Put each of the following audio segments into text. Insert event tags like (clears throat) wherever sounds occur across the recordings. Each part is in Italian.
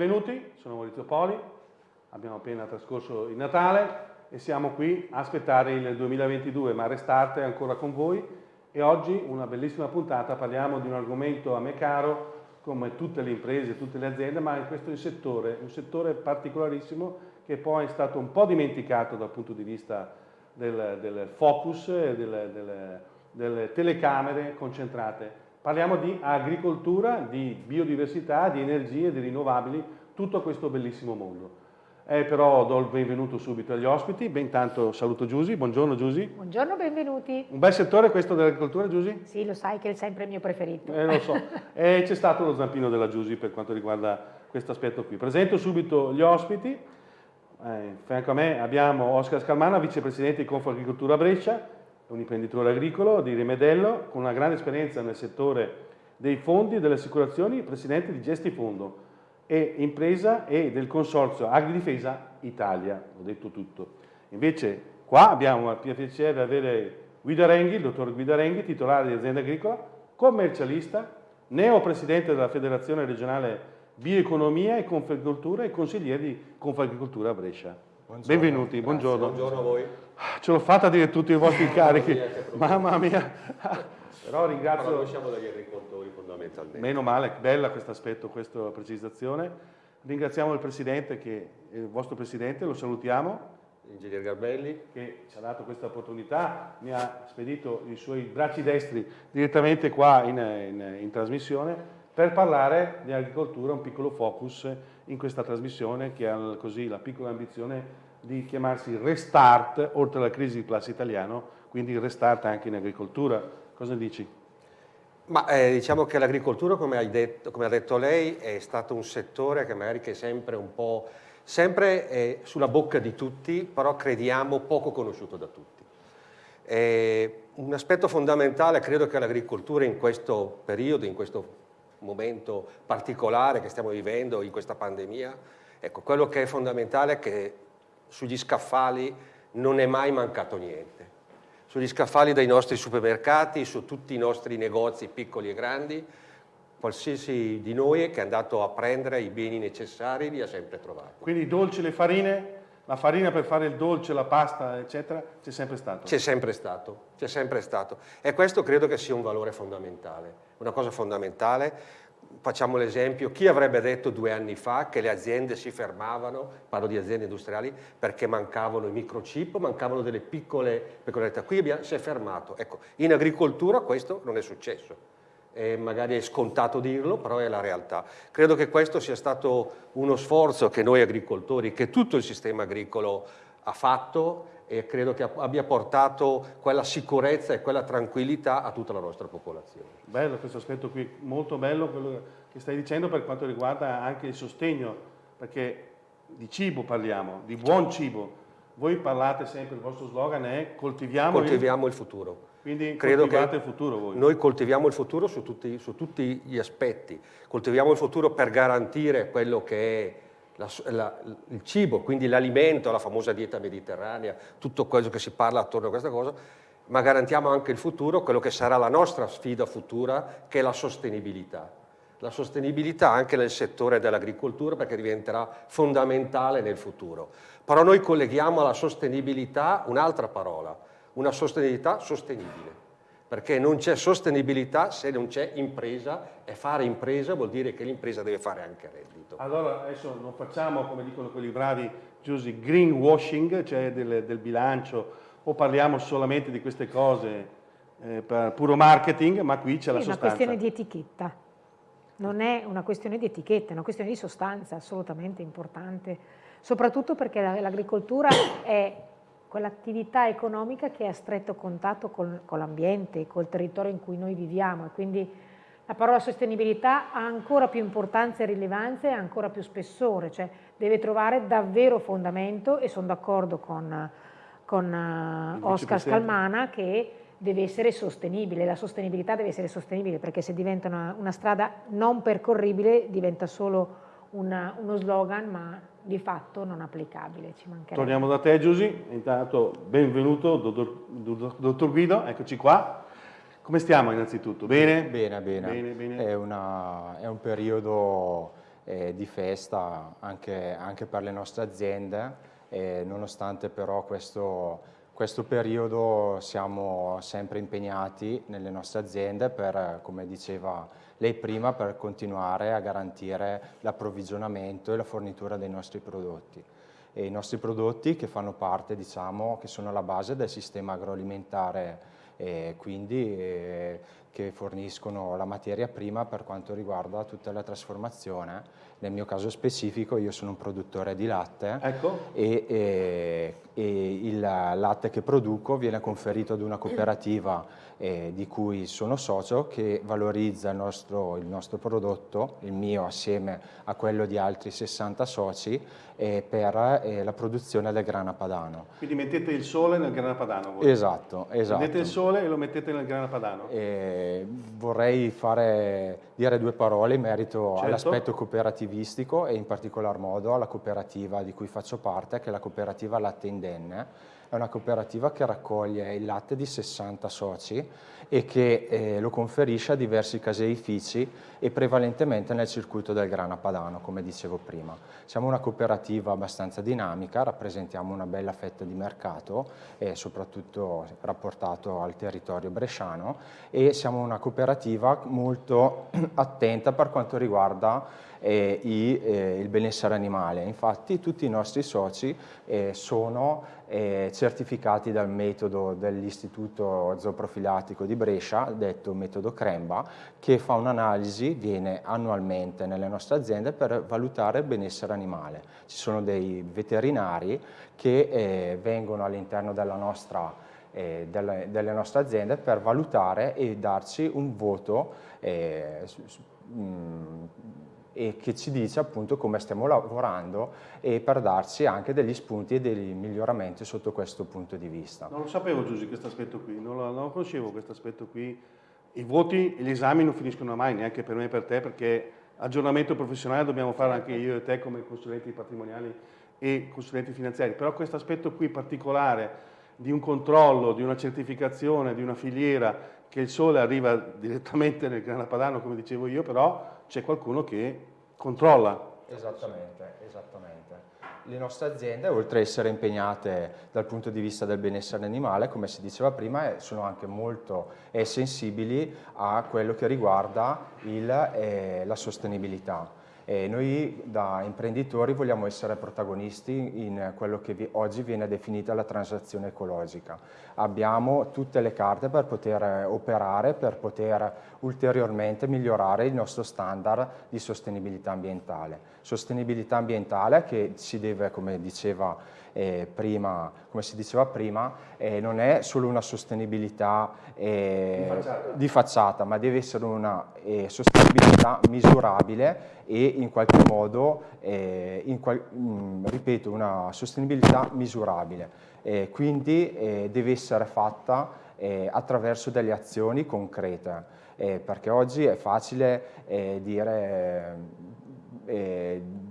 benvenuti, sono Maurizio Poli, abbiamo appena trascorso il Natale e siamo qui a aspettare il 2022, ma Restart è ancora con voi. E oggi una bellissima puntata, parliamo di un argomento a me caro come tutte le imprese, tutte le aziende, ma in questo settore, un settore particolarissimo che poi è stato un po' dimenticato dal punto di vista del, del focus delle, delle, delle telecamere concentrate Parliamo di agricoltura, di biodiversità, di energie, di rinnovabili, tutto questo bellissimo mondo. Eh, però do il benvenuto subito agli ospiti, ben tanto saluto Giusy, buongiorno Giusy. Buongiorno, benvenuti. Un bel settore questo dell'agricoltura Giusy? Sì, lo sai che è sempre il mio preferito. Eh, lo so, (laughs) e c'è stato lo zampino della Giusy per quanto riguarda questo aspetto qui. Presento subito gli ospiti, eh, fianco a me abbiamo Oscar Scalmana, vicepresidente di Confagricoltura Brescia, un imprenditore agricolo di Rimedello con una grande esperienza nel settore dei fondi e delle assicurazioni, presidente di Gestifondo e impresa e del consorzio Agridifesa Italia, ho detto tutto. Invece qua abbiamo il piacere di avere Guido Renghi, il dottor Guido Renghi, titolare di azienda agricola, commercialista, neopresidente della Federazione regionale Bioeconomia e Confagricoltura e consigliere di Confagricoltura a Brescia. Buongiorno. Benvenuti, buongiorno. Buongiorno a voi. Ce l'ho fatta a dire tutti i vostri (laughs) carichi, mamma mia. Però ringrazio... Però noi siamo degli agricoltori fondamentalmente. Meno male, bella questo aspetto, questa precisazione. Ringraziamo il Presidente, che, il vostro Presidente, lo salutiamo. Ingegner Garbelli. Che ci ha dato questa opportunità, mi ha spedito i suoi bracci destri direttamente qua in, in, in trasmissione per parlare di agricoltura, un piccolo focus in questa trasmissione che ha così la piccola ambizione di chiamarsi Restart, oltre alla crisi di classe italiano, quindi Restart anche in agricoltura. Cosa dici? Ma eh, diciamo che l'agricoltura, come, come, ha detto lei, è stato un settore che magari è sempre un po' sempre eh, sulla bocca di tutti, però crediamo poco conosciuto da tutti. Eh, un aspetto fondamentale credo che l'agricoltura in questo periodo, in questo momento particolare che stiamo vivendo, in questa pandemia, ecco, quello che è fondamentale è che sugli scaffali non è mai mancato niente. Sugli scaffali dei nostri supermercati, su tutti i nostri negozi piccoli e grandi, qualsiasi di noi che è andato a prendere i beni necessari li ha sempre trovati. Quindi i dolci, le farine, la farina per fare il dolce, la pasta, eccetera, c'è sempre stato? C'è sempre stato, c'è sempre stato. E questo credo che sia un valore fondamentale, una cosa fondamentale facciamo l'esempio, chi avrebbe detto due anni fa che le aziende si fermavano, parlo di aziende industriali, perché mancavano i microchip, mancavano delle piccole peculiarità. Qui abbiamo, si è fermato. Ecco, in agricoltura questo non è successo. E magari è scontato dirlo, però è la realtà. Credo che questo sia stato uno sforzo che noi agricoltori, che tutto il sistema agricolo ha fatto e credo che abbia portato quella sicurezza e quella tranquillità a tutta la nostra popolazione. Bello questo aspetto qui, molto bello quello che stai dicendo per quanto riguarda anche il sostegno, perché di cibo parliamo, di buon cibo. Voi parlate sempre, il vostro slogan è coltiviamo, coltiviamo il... il futuro. Quindi Credo coltivate il futuro voi. Noi coltiviamo il futuro su tutti, su tutti gli aspetti. Coltiviamo il futuro per garantire quello che è la, la, il cibo, quindi l'alimento, la famosa dieta mediterranea, tutto quello che si parla attorno a questa cosa, ma garantiamo anche il futuro, quello che sarà la nostra sfida futura, che è la sostenibilità. La sostenibilità anche nel settore dell'agricoltura perché diventerà fondamentale nel futuro. Però noi colleghiamo alla sostenibilità un'altra parola, una sostenibilità sostenibile perché non c'è sostenibilità se non c'è impresa e fare impresa vuol dire che l'impresa deve fare anche reddito. Allora adesso non facciamo, come dicono quelli bravi, Giusy, greenwashing, cioè del, del, bilancio, o parliamo solamente di queste cose eh, per puro marketing, ma qui c'è la sostanza. È una questione di etichetta, non è una questione di etichetta, è una questione di sostanza assolutamente importante, soprattutto perché l'agricoltura è quell'attività economica che è a stretto contatto con, con l'ambiente, col territorio in cui noi viviamo. E quindi la parola sostenibilità ha ancora più importanza e rilevanza e ancora più spessore, cioè deve trovare davvero fondamento e sono d'accordo con, con uh, Oscar Scalmana che deve essere sostenibile, la sostenibilità deve essere sostenibile perché se diventa una, una strada non percorribile diventa solo una, uno slogan ma di fatto non applicabile, ci mancherebbe. Torniamo da te Giusy, intanto benvenuto dottor, dottor Guido, eccoci qua. Come stiamo innanzitutto? Bene? Bene, bene. bene, bene. È, una, è, un periodo eh, di festa anche, anche, per le nostre aziende, eh, nonostante però questo, questo periodo siamo sempre impegnati nelle nostre aziende per, come diceva lei prima, per continuare a garantire l'approvvigionamento e la fornitura dei nostri prodotti. E I nostri prodotti che fanno parte, diciamo, che sono la base del sistema agroalimentare e quindi eh, che forniscono la materia prima per quanto riguarda tutta la trasformazione. Nel mio caso specifico io sono un produttore di latte ecco. e, e, e, il latte che produco viene conferito ad una cooperativa eh, di cui sono socio che valorizza il nostro, il nostro, prodotto, il mio assieme a quello di altri 60 soci eh, per eh, la produzione del grana padano. Quindi mettete il sole nel grana padano? Voi. Esatto, esatto. Mettete il sole e lo mettete nel grana padano? Vorrei fare, dire due parole in merito certo. all'aspetto cooperativistico e in particolar modo alla cooperativa di cui faccio parte, che è la cooperativa Latte Indenne. È una cooperativa che raccoglie il latte di 60 soci e che eh, lo conferisce a diversi caseifici e prevalentemente nel circuito del grana padano, come dicevo prima. Siamo una cooperativa abbastanza dinamica, rappresentiamo una bella fetta di mercato, e soprattutto rapportato al territorio bresciano, e siamo una cooperativa molto (clears throat) attenta per quanto riguarda eh, i, eh, il benessere animale. Infatti tutti i nostri soci eh, sono eh, certificati dal metodo dell'Istituto Zooprofilattico di Brescia, detto metodo Cremba, che fa un'analisi, viene annualmente nelle nostre aziende per valutare il benessere animale. Ci sono dei veterinari che eh, vengono all'interno della nostra eh, delle, delle, nostre aziende per valutare e darci un voto eh, mh, e che ci dice appunto come stiamo lavorando e per darci anche degli spunti e degli miglioramenti sotto questo punto di vista. Non lo sapevo Giusy questo aspetto qui, non lo, non lo conoscevo questo aspetto qui. I voti e gli esami non finiscono mai, neanche per me e per te, perché aggiornamento professionale dobbiamo fare anche io e te come consulenti patrimoniali e consulenti finanziari, però questo aspetto qui particolare di un controllo, di una certificazione, di una filiera, che il sole arriva direttamente nel grana padano, come dicevo io, però c'è qualcuno che controlla. Esattamente, esattamente. Le nostre aziende, oltre ad essere impegnate dal punto di vista del benessere animale, come si diceva prima, eh, sono anche molto eh, sensibili a quello che riguarda il, eh, la sostenibilità. E noi da imprenditori vogliamo essere protagonisti in quello che oggi viene definita la transazione ecologica. Abbiamo tutte le carte per poter operare, per poter ulteriormente migliorare il nostro standard di sostenibilità ambientale. Sostenibilità ambientale che si deve, come diceva eh, prima, come si diceva prima, eh, non è solo una sostenibilità eh, di, facciata. di, facciata. ma deve essere una eh, sostenibilità misurabile e in qualche modo, eh, in qual mh, mm, ripeto, una sostenibilità misurabile. quindi eh, deve essere fatta attraverso delle azioni concrete, perché oggi è facile dire,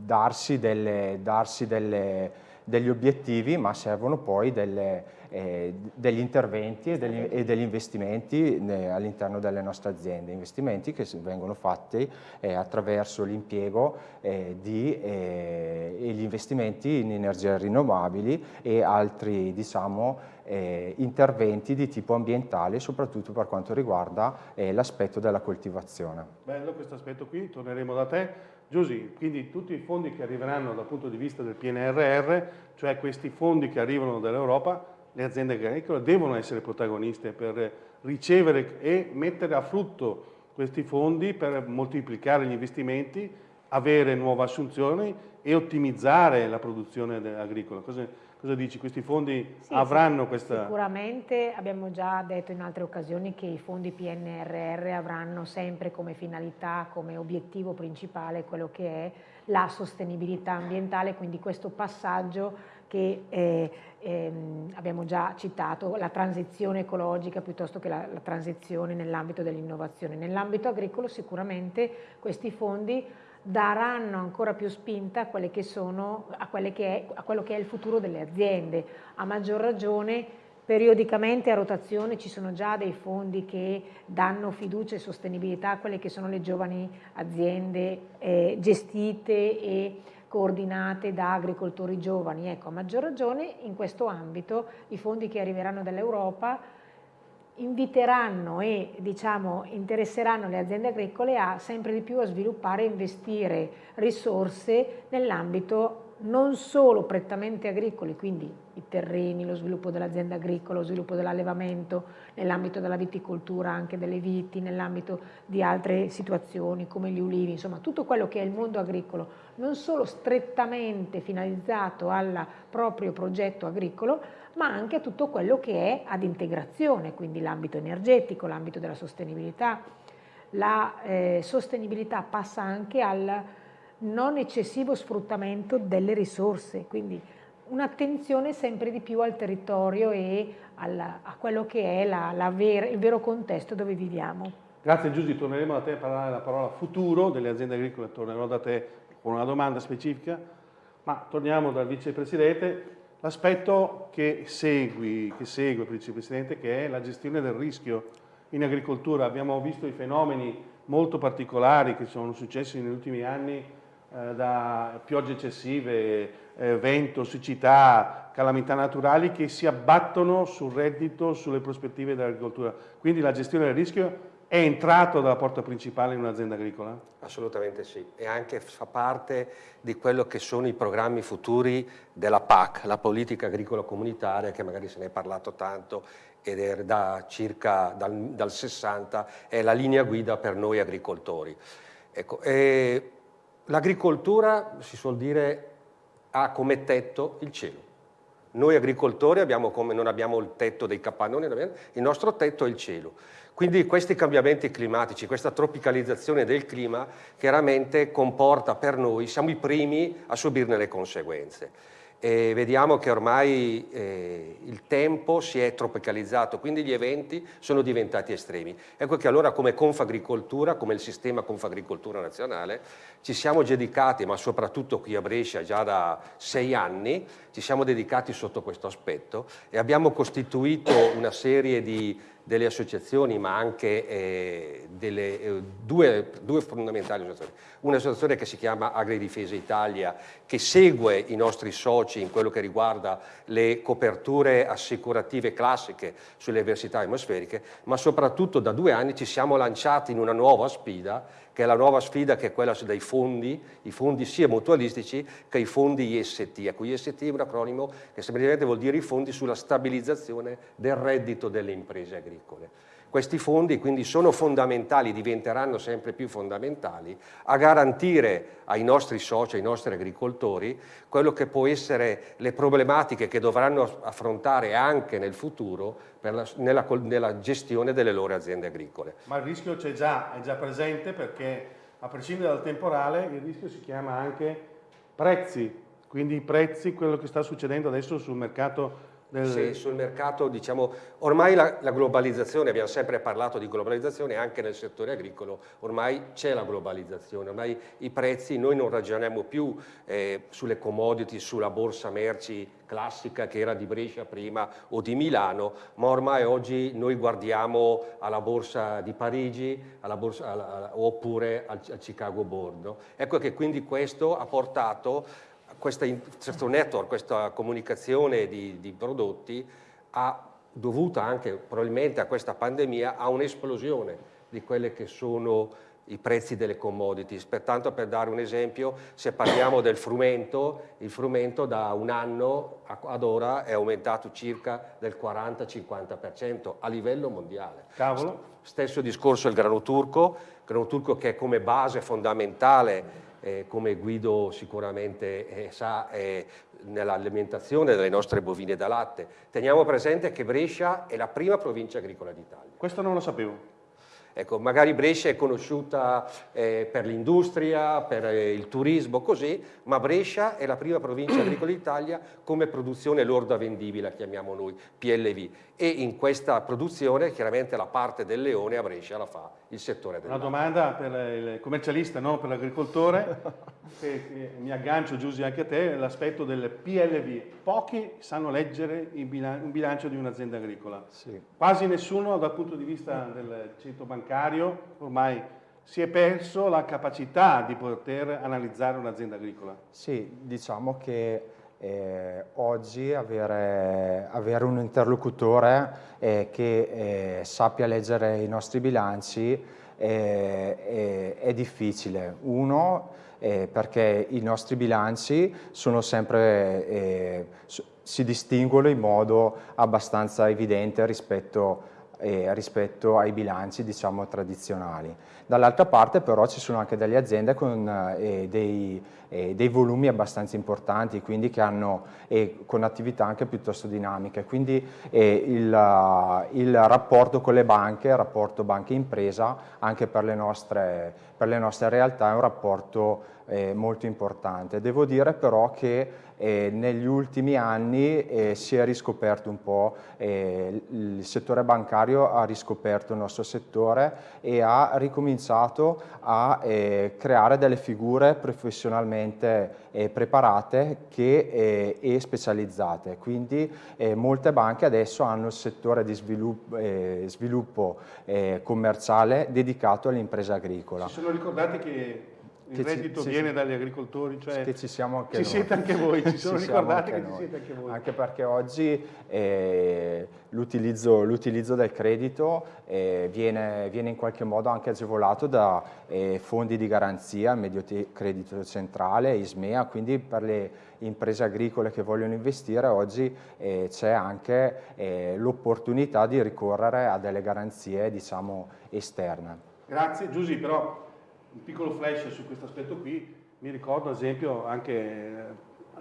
darsi delle, darsi delle degli obiettivi, ma servono poi delle, eh, degli interventi e degli, e degli investimenti all'interno delle nostre aziende, investimenti che vengono fatti eh, attraverso l'impiego eh, di eh, gli investimenti in energie rinnovabili e altri diciamo, eh, interventi di tipo ambientale, soprattutto per quanto riguarda eh, l'aspetto della coltivazione. Bello questo aspetto qui, torneremo da te. Giusy, quindi tutti i fondi che arriveranno dal punto di vista del PNRR, cioè questi fondi che arrivano dall'Europa, le aziende agricole devono essere protagoniste per ricevere e mettere a frutto questi fondi per moltiplicare gli investimenti, avere nuove assunzioni e ottimizzare la produzione agricola. Cosa, cosa dici? Questi fondi sì, avranno sì, questa... Sicuramente abbiamo già detto in altre occasioni che i fondi PNRR avranno sempre come finalità, come obiettivo principale quello che è la sostenibilità ambientale, quindi questo passaggio che eh, ehm, abbiamo già citato, la transizione ecologica piuttosto che la, la transizione nell'ambito dell'innovazione. Nell'ambito agricolo sicuramente questi fondi daranno ancora più spinta a, che sono, a, che è, a quello che è il futuro delle aziende, a maggior ragione periodicamente a rotazione ci sono già dei fondi che danno fiducia e sostenibilità a quelle che sono le giovani aziende eh, gestite e coordinate da agricoltori giovani. Ecco, a maggior ragione in questo ambito i fondi che arriveranno dall'Europa inviteranno e diciamo, interesseranno le aziende agricole a sempre di più a sviluppare e investire risorse nell'ambito non solo prettamente agricoli, quindi i terreni, lo sviluppo dell'azienda agricola, lo sviluppo dell'allevamento, nell'ambito della viticoltura, anche delle viti, nell'ambito di altre situazioni come gli ulivi, insomma tutto quello che è il mondo agricolo, non solo strettamente finalizzato al proprio progetto agricolo, ma anche a tutto quello che è ad integrazione, quindi l'ambito energetico, l'ambito della sostenibilità. La eh, sostenibilità passa anche al non eccessivo sfruttamento delle risorse, quindi un'attenzione sempre di più al territorio e alla, a quello che è la, la vera, il vero contesto dove viviamo. Grazie Giusy, torneremo da te a parlare la parola futuro delle aziende agricole, tornerò da te con una domanda specifica, ma torniamo dal vicepresidente, l'aspetto che, che segue vicepresidente che è la gestione del rischio in agricoltura. Abbiamo visto i fenomeni molto particolari che sono successi negli ultimi anni eh, da piogge eccessive, eh, vento, siccità, calamità naturali che si abbattono sul reddito, sulle prospettive dell'agricoltura. Quindi la gestione del rischio è entrato dalla porta principale in un'azienda agricola? Assolutamente sì, e anche fa parte di quello che sono i programmi futuri della PAC, la politica agricola comunitaria, che magari se ne è parlato tanto ed è da circa dal, dal 60, è la linea guida per noi agricoltori. Ecco, L'agricoltura, si suol dire, ha come tetto il cielo. Noi agricoltori abbiamo come, non abbiamo il tetto dei capannoni, il nostro tetto è il cielo. Quindi questi cambiamenti climatici, questa tropicalizzazione del clima chiaramente comporta per noi, siamo i primi a subirne le conseguenze e vediamo che ormai eh, il tempo si è tropicalizzato, quindi gli eventi sono diventati estremi. Ecco che allora come Confagricoltura, come il sistema Confagricoltura nazionale, ci siamo dedicati, ma soprattutto qui a Brescia già da sei anni, ci siamo dedicati sotto questo aspetto e abbiamo costituito una serie di delle associazioni ma anche eh, delle, eh, due, due, fondamentali associazioni. Un'associazione che si chiama Agridifesa Italia che segue i nostri soci in quello che riguarda le coperture assicurative classiche sulle avversità atmosferiche ma soprattutto da due anni ci siamo lanciati in una nuova sfida che è la nuova sfida che è quella dei fondi, i fondi sia mutualistici che i fondi IST. Ecco, IST è un acronimo che semplicemente vuol dire i fondi sulla stabilizzazione del reddito delle imprese agricole. Questi fondi quindi sono fondamentali, diventeranno sempre più fondamentali a garantire ai nostri soci, ai nostri agricoltori, quello che può essere le problematiche che dovranno affrontare anche nel futuro la, nella, nella, gestione delle loro aziende agricole. Ma il rischio c'è già, è già presente perché a prescindere dal temporale il rischio si chiama anche prezzi, quindi i prezzi, quello che sta succedendo adesso sul mercato nel... Sì, sul mercato, diciamo, ormai la, la, globalizzazione, abbiamo sempre parlato di globalizzazione anche nel settore agricolo, ormai c'è la globalizzazione, ormai i prezzi, noi non ragioniamo più eh, sulle commodity, sulla borsa merci classica che era di Brescia prima o di Milano, ma ormai oggi noi guardiamo alla borsa di Parigi alla borsa, alla, oppure al, al Chicago Board. Ecco che quindi questo ha portato questa, questo network, questa comunicazione di, di prodotti ha dovuta anche probabilmente a questa pandemia a un'esplosione di quelle che sono i prezzi delle commodities. Pertanto per dare un esempio, se parliamo del frumento, il frumento da un anno ad ora è aumentato circa del 40-50% a livello mondiale. Cavolo. Stesso discorso il grano turco, grano turco che è come base fondamentale eh, come Guido sicuramente eh, sa, eh, nell'alimentazione delle nostre bovine da latte. Teniamo presente che Brescia è la prima provincia agricola d'Italia. Questo non lo sapevo. Ecco, magari Brescia è conosciuta eh, per l'industria, per eh, il turismo, così, ma Brescia è la prima provincia agricola d'Italia come produzione lorda vendibile, chiamiamo noi, PLV. E in questa produzione chiaramente la parte del leone a Brescia la fa il settore del Una domanda per il commercialista, non per l'agricoltore, (laughs) mi aggancio Giusy anche a te, l'aspetto del PLV. Pochi sanno leggere un bilancio di un'azienda agricola, sì. quasi nessuno dal punto di vista del centro bancario ormai si è perso la capacità di poter analizzare un'azienda agricola. Sì, diciamo che eh, oggi avere, avere, un interlocutore eh, che eh, sappia leggere i nostri bilanci eh, è, difficile. Uno, eh, perché i nostri bilanci sono sempre, eh, si distinguono in modo abbastanza evidente rispetto rispetto ai bilanci diciamo, tradizionali. Dall'altra parte però ci sono anche delle aziende con eh, dei, eh, dei, volumi abbastanza importanti, quindi che hanno eh, con attività anche piuttosto dinamiche, quindi eh, il, il, rapporto con le banche, il rapporto banca-impresa anche per le, nostre, per le nostre realtà è un rapporto eh, molto importante. Devo dire però che eh, negli ultimi anni eh, si è riscoperto un po', eh, il settore bancario ha riscoperto il nostro settore e ha ricominciato a eh, creare delle figure professionalmente eh, preparate che, e specializzate. Quindi molte banche adesso hanno il settore di sviluppo, sviluppo commerciale dedicato all'impresa agricola. Si sono ricordati che il reddito ci, viene sì, dagli agricoltori, cioè che ci siamo anche ci noi. siete anche voi, ci (laughs) sono ricordati che noi. ci siete anche voi. Anche perché oggi eh, l'utilizzo del credito eh, viene, viene, in qualche modo anche agevolato da eh, fondi di garanzia, medio credito centrale, ISMEA, quindi per le imprese agricole che vogliono investire oggi eh, c'è anche eh, l'opportunità di ricorrere a delle garanzie diciamo, esterne. Grazie Giusy, però un piccolo flash su questo aspetto qui, mi ricordo ad esempio anche eh,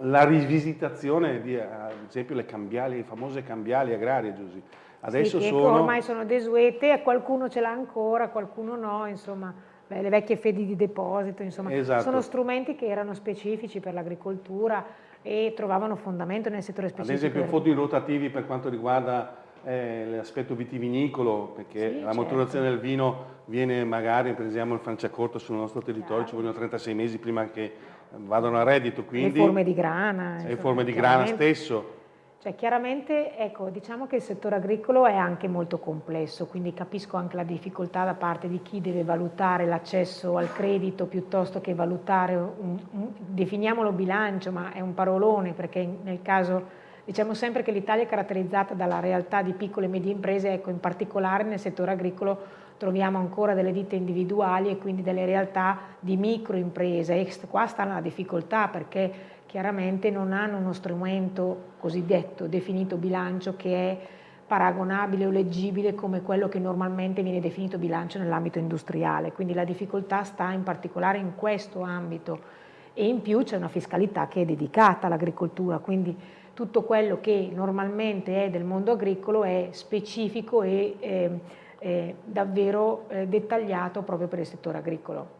la rivisitazione di ad esempio le cambiali, le famose cambiali agrarie, Giusy. Adesso sì, sono... ormai sono desuete, qualcuno ce l'ha ancora, qualcuno no, insomma, beh, le vecchie fedi di deposito, insomma, esatto. sono strumenti che erano specifici per l'agricoltura e trovavano fondamento nel settore specifico. Ad esempio fondi rotativi per quanto riguarda eh, l'aspetto vitivinicolo, perché sì, la certo. maturazione del vino viene magari, prendiamo il Franciacorta sul nostro territorio, ci vogliono 36 mesi prima che vadano a reddito, quindi... Le forme di grana. Le forme di grana stesso. Cioè, chiaramente, ecco, diciamo che il settore agricolo è anche molto complesso, quindi capisco anche la difficoltà da parte di chi deve valutare l'accesso al credito piuttosto che valutare, un, un, definiamolo bilancio, ma è un parolone perché nel caso Diciamo sempre che l'Italia è caratterizzata dalla realtà di piccole e medie imprese, ecco, in particolare nel settore agricolo troviamo ancora delle ditte individuali e quindi delle realtà di microimprese. E qua sta la difficoltà perché chiaramente non hanno uno strumento cosiddetto definito bilancio che è paragonabile o leggibile come quello che normalmente viene definito bilancio nell'ambito industriale, quindi la difficoltà sta in particolare in questo ambito. E in più c'è una fiscalità che è dedicata all'agricoltura, quindi tutto quello che normalmente è del mondo agricolo è specifico e eh, eh, davvero eh, dettagliato proprio per il settore agricolo.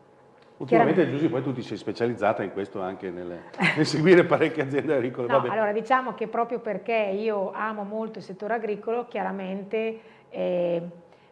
Ultimamente Giusy poi tu ti sei specializzata in questo anche nel, nel seguire parecchie aziende agricole. No, allora diciamo che proprio perché io amo molto il settore agricolo, chiaramente eh,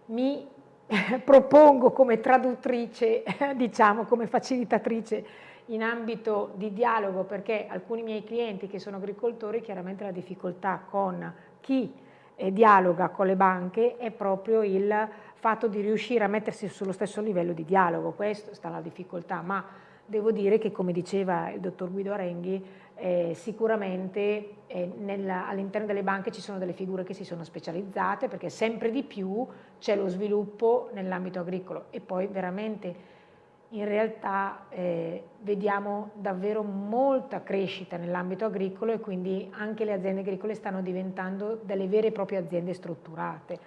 mi (laughs) propongo come traduttrice, (laughs) diciamo come facilitatrice in ambito di dialogo perché alcuni miei clienti che sono agricoltori chiaramente la difficoltà con chi eh, dialoga con le banche è proprio il fatto di riuscire a mettersi sullo stesso livello di dialogo, questo sta la difficoltà, ma devo dire che come diceva il dottor Guido Arenghi eh, sicuramente eh, all'interno delle banche ci sono delle figure che si sono specializzate perché sempre di più c'è lo sviluppo nell'ambito agricolo. E poi veramente in realtà eh, vediamo davvero molta crescita nell'ambito agricolo e quindi anche le aziende agricole stanno diventando delle vere e proprie aziende strutturate.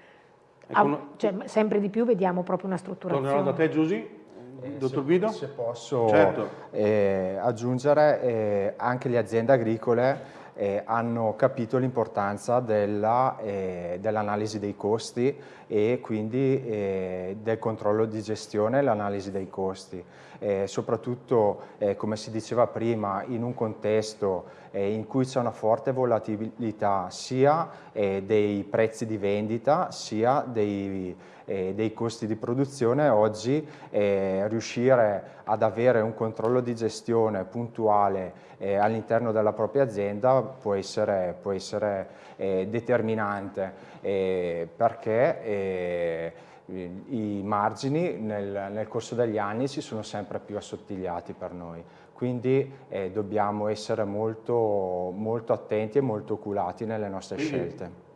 Ecco, ah, cioè, sempre di più vediamo proprio una strutturazione. Tornerò da te Giusy. Eh, Dottor Guido? Se posso certo. eh, aggiungere, eh, anche le aziende agricole eh, hanno capito l'importanza dell'analisi dell dei costi e quindi eh, del controllo di gestione e l'analisi dei costi. Eh, soprattutto, eh, come si diceva prima, in un contesto eh, in cui c'è una forte volatilità sia eh, dei prezzi di vendita sia dei, eh, dei costi di produzione, oggi eh, riuscire ad avere un controllo di gestione puntuale all'interno della propria azienda può essere, può essere determinante perché i margini nel, nel, corso degli anni si sono sempre più assottigliati per noi, quindi eh, dobbiamo essere molto, molto, attenti e molto oculati nelle nostre quindi, scelte.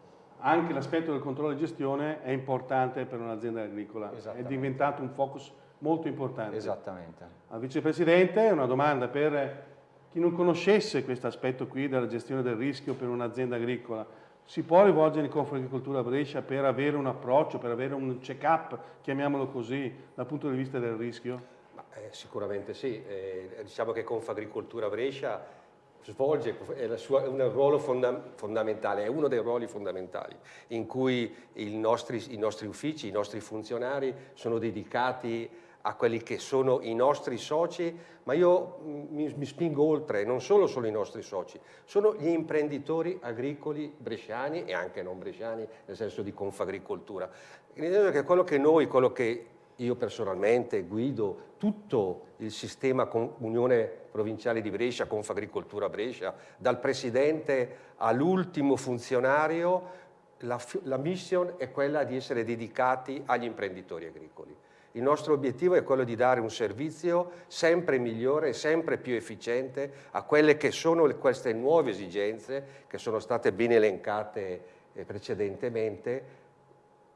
Anche l'aspetto del controllo di gestione è importante per un'azienda agricola, è diventato un focus molto importante. Esattamente. Al Vicepresidente una domanda per chi non conoscesse questo aspetto qui della gestione del rischio per un'azienda agricola, si può rivolgere in Confagricoltura Brescia per avere un approccio, per avere un check-up, chiamiamolo così, dal punto di vista del rischio? Ma, eh, sicuramente sì, eh, diciamo che Confagricoltura Brescia svolge sua, un ruolo fonda fondamentale, è uno dei ruoli fondamentali in cui nostri, i nostri uffici, i nostri funzionari sono dedicati a quelli che sono i nostri soci, ma io mi, mi, spingo oltre, non solo sono i nostri soci, sono gli imprenditori agricoli bresciani e anche non bresciani, nel senso di Confagricoltura. Che quello che noi, quello che io personalmente guido tutto il sistema Unione Provinciale di Brescia, Confagricoltura Brescia, dal presidente all'ultimo funzionario, la, la mission è quella di essere dedicati agli imprenditori agricoli. Il nostro obiettivo è quello di dare un servizio sempre migliore sempre più efficiente a quelle che sono queste nuove esigenze che sono state ben elencate eh, precedentemente.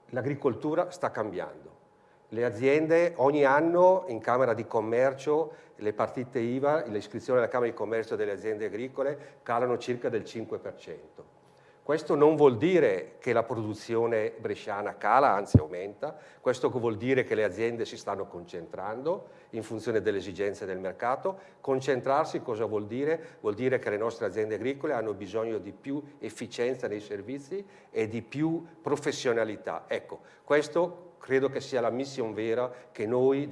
L'agricoltura sta cambiando. Le aziende ogni anno in Camera di Commercio le partite IVA, l'iscrizione alla Camera di Commercio delle aziende agricole calano circa del 5%. Questo non vuol dire che la produzione bresciana cala, anzi aumenta, questo vuol dire che le aziende si stanno concentrando in funzione delle esigenze del mercato. Concentrarsi cosa vuol dire? Vuol dire che le nostre aziende agricole hanno bisogno di più efficienza nei servizi e di più professionalità. Ecco, questo credo che sia la missione vera che noi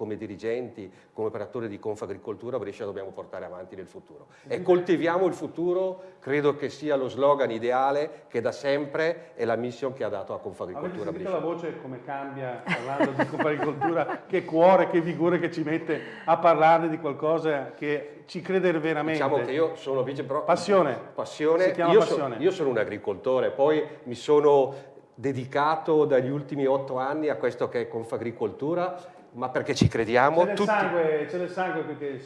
come dirigenti, come operatori di Confagricoltura Brescia dobbiamo portare avanti nel futuro. E coltiviamo il futuro, credo che sia lo slogan ideale che da sempre è la mission che ha dato a Confagricoltura Brescia. la voce come cambia parlando di Confagricoltura, (laughs) che cuore, che vigore che ci mette a parlare di qualcosa che ci crede veramente. Diciamo che io sono vice però passione. Passione. Io, passione. So, io sono un agricoltore, poi mi sono dedicato dagli ultimi otto anni a questo che è Confagricoltura ma perché ci crediamo. C'è del, tutti... sangue, c'è del sangue che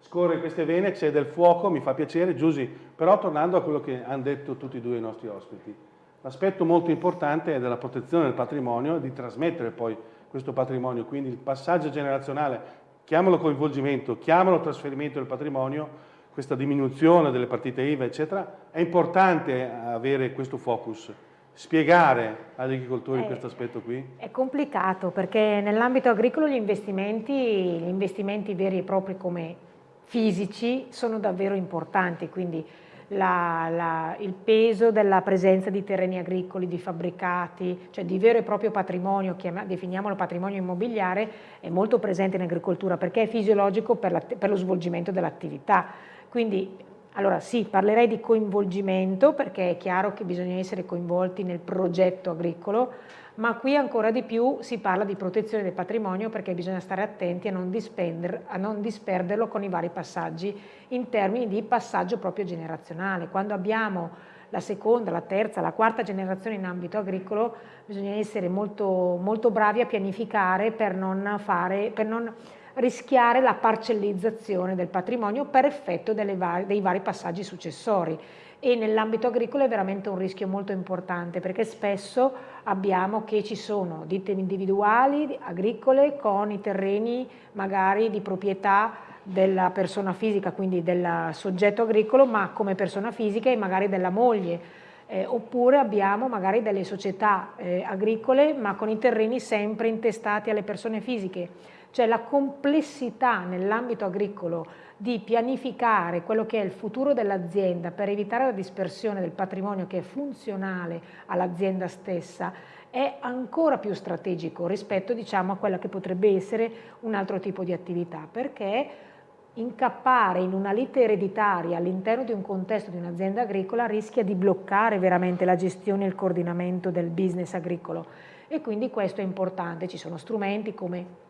scorre in queste vene, c'è del fuoco, mi fa piacere, Giusy, però tornando a quello che hanno detto tutti e due i nostri ospiti, l'aspetto molto importante è della protezione del patrimonio e di trasmettere poi questo patrimonio, quindi il passaggio generazionale, chiamalo coinvolgimento, chiamalo trasferimento del patrimonio, questa diminuzione delle partite IVA, eccetera, è importante avere questo focus spiegare agli agricoltori è, questo aspetto qui? È complicato perché nell'ambito agricolo gli investimenti, gli investimenti veri e propri come fisici sono davvero importanti, quindi la, la, il peso della presenza di terreni agricoli, di fabbricati, cioè di vero e proprio patrimonio, chiama, definiamolo patrimonio immobiliare, è molto presente in agricoltura perché è fisiologico per, la, per lo svolgimento dell'attività. Quindi allora sì, parlerei di coinvolgimento perché è chiaro che bisogna essere coinvolti nel progetto agricolo, ma qui ancora di più si parla di protezione del patrimonio perché bisogna stare attenti a non, a non disperderlo con i vari passaggi in termini di passaggio proprio generazionale. Quando abbiamo la seconda, la terza, la quarta generazione in ambito agricolo bisogna essere molto, molto bravi a pianificare per non, fare, per non rischiare la parcellizzazione del patrimonio per effetto vari, dei vari passaggi successori e nell'ambito agricolo è veramente un rischio molto importante perché spesso abbiamo che ci sono ditte individuali agricole con i terreni magari di proprietà della persona fisica, quindi del soggetto agricolo, ma come persona fisica e magari della moglie. Eh, oppure abbiamo magari delle società eh, agricole ma con i terreni sempre intestati alle persone fisiche cioè la complessità nell'ambito agricolo di pianificare quello che è il futuro dell'azienda per evitare la dispersione del patrimonio che è funzionale all'azienda stessa è ancora più strategico rispetto diciamo, a quella che potrebbe essere un altro tipo di attività, perché incappare in una lite ereditaria all'interno di un contesto di un'azienda agricola rischia di bloccare veramente la gestione e il coordinamento del business agricolo. E quindi questo è importante, ci sono strumenti come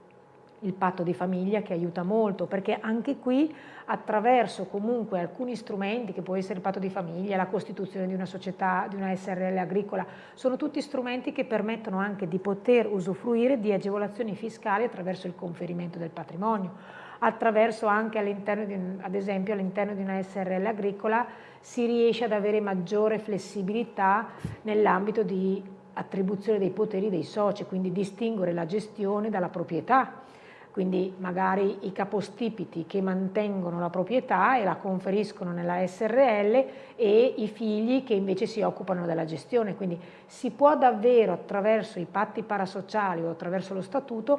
il patto di famiglia che aiuta molto perché anche qui attraverso comunque alcuni strumenti che può essere il patto di famiglia, la costituzione di una società, di una SRL agricola, sono tutti strumenti che permettono anche di poter usufruire di agevolazioni fiscali attraverso il conferimento del patrimonio, attraverso anche all'interno ad esempio all'interno di una SRL agricola si riesce ad avere maggiore flessibilità nell'ambito di attribuzione dei poteri dei soci, quindi distinguere la gestione dalla proprietà quindi magari i capostipiti che mantengono la proprietà e la conferiscono nella SRL e i figli che invece si occupano della gestione, quindi si può davvero attraverso i patti parasociali o attraverso lo statuto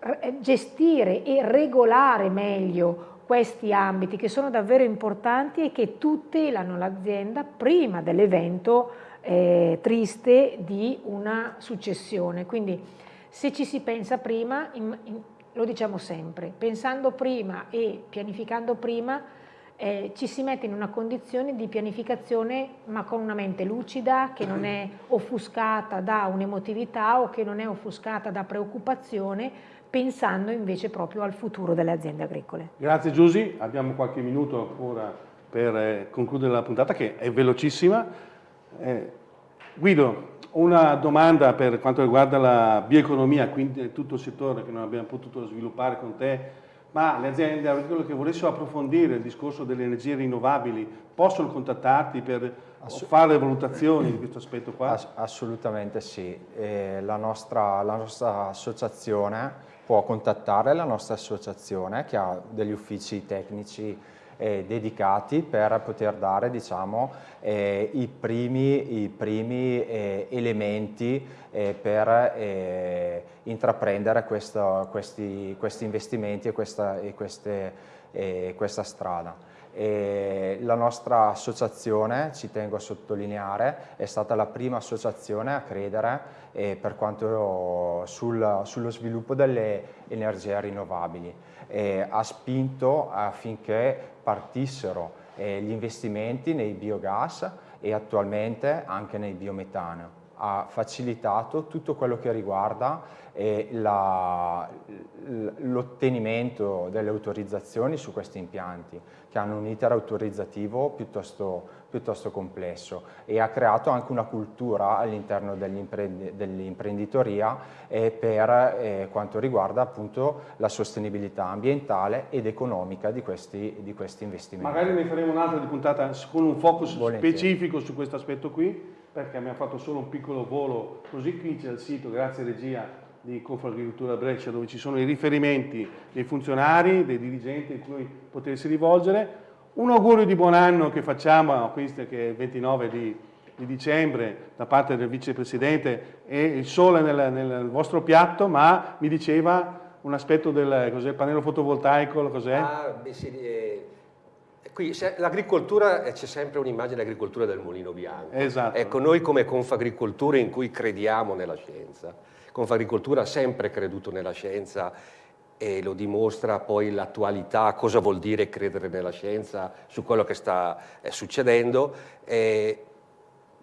eh, gestire e regolare meglio questi ambiti che sono davvero importanti e che tutelano l'azienda prima dell'evento eh, triste di una successione. Quindi se ci si pensa prima, lo diciamo sempre, pensando prima e pianificando prima eh, ci si mette in una condizione di pianificazione ma con una mente lucida che non è offuscata da un'emotività o che non è offuscata da preoccupazione pensando invece proprio al futuro delle aziende agricole. Grazie Giusy, abbiamo qualche minuto ancora per eh, concludere la puntata che è velocissima. Eh, Guido, una domanda per quanto riguarda la bioeconomia, quindi tutto il settore che non abbiamo potuto sviluppare con te, ma le aziende agricole che volessero approfondire il discorso delle energie rinnovabili possono contattarti per Assu fare valutazioni di questo aspetto qua? Ass assolutamente sì, la, nostra, la nostra associazione può contattare la nostra associazione che ha degli uffici tecnici eh, dedicati per poter dare diciamo, eh, i primi, i primi eh, elementi eh, per eh, intraprendere questo, questi, questi, investimenti e questa, e queste, questa strada. E la nostra associazione, ci tengo a sottolineare, è stata la prima associazione a credere eh, per quanto sul, sullo sviluppo delle energie rinnovabili. Eh, ha spinto affinché partissero eh, gli investimenti nei biogas e attualmente anche nei biometano. Ha facilitato tutto quello che riguarda eh, l'ottenimento delle autorizzazioni su questi impianti che hanno un iter autorizzativo piuttosto, piuttosto complesso e ha creato anche una cultura all'interno dell'imprenditoria eh, per eh, quanto riguarda appunto la sostenibilità ambientale ed economica di questi, di questi investimenti. Magari ne faremo un'altra di puntata con un focus Volentieri. specifico su questo aspetto qui perché abbiamo fatto solo un piccolo volo così qui c'è il sito, grazie regia di Confagricoltura Brescia dove ci sono i riferimenti dei funzionari, dei dirigenti a cui potersi rivolgere. Un augurio di buon anno che facciamo a questo che è il 29 di, di dicembre da parte del vicepresidente e il sole nel, nel, vostro piatto, ma mi diceva un aspetto del pannello fotovoltaico, cos'è? Ah, beh, sì, eh, qui l'agricoltura, eh, c'è sempre un'immagine dell'agricoltura del mulino bianco. Esatto. Ecco, noi come Confagricoltura in cui crediamo nella scienza, Confagricoltura ha sempre creduto nella scienza e lo dimostra poi l'attualità, cosa vuol dire credere nella scienza su quello che sta eh, succedendo, eh,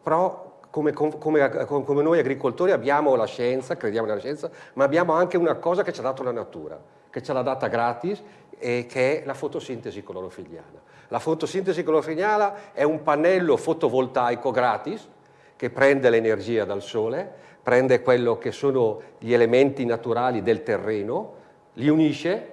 però come, come, come, noi agricoltori abbiamo la scienza, crediamo nella scienza, ma abbiamo anche una cosa che ci ha dato la natura, che ce l'ha data gratis e che è la fotosintesi clorofiliana. La fotosintesi clorofiliana è un pannello fotovoltaico gratis che prende l'energia dal sole, prende quello che sono gli elementi naturali del terreno, li unisce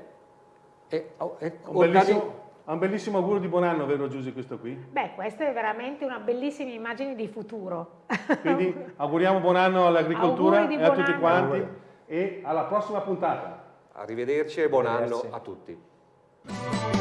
e, oh, e un, bellissimo, un bellissimo augurio di buon anno, vero Giusy, questo qui? Beh, questa è veramente una bellissima immagine di futuro. Quindi (laughs) auguriamo buon anno all'agricoltura e a tutti anno. quanti e alla prossima puntata. Arrivederci e buon Arrivederci. anno a tutti. Thank you.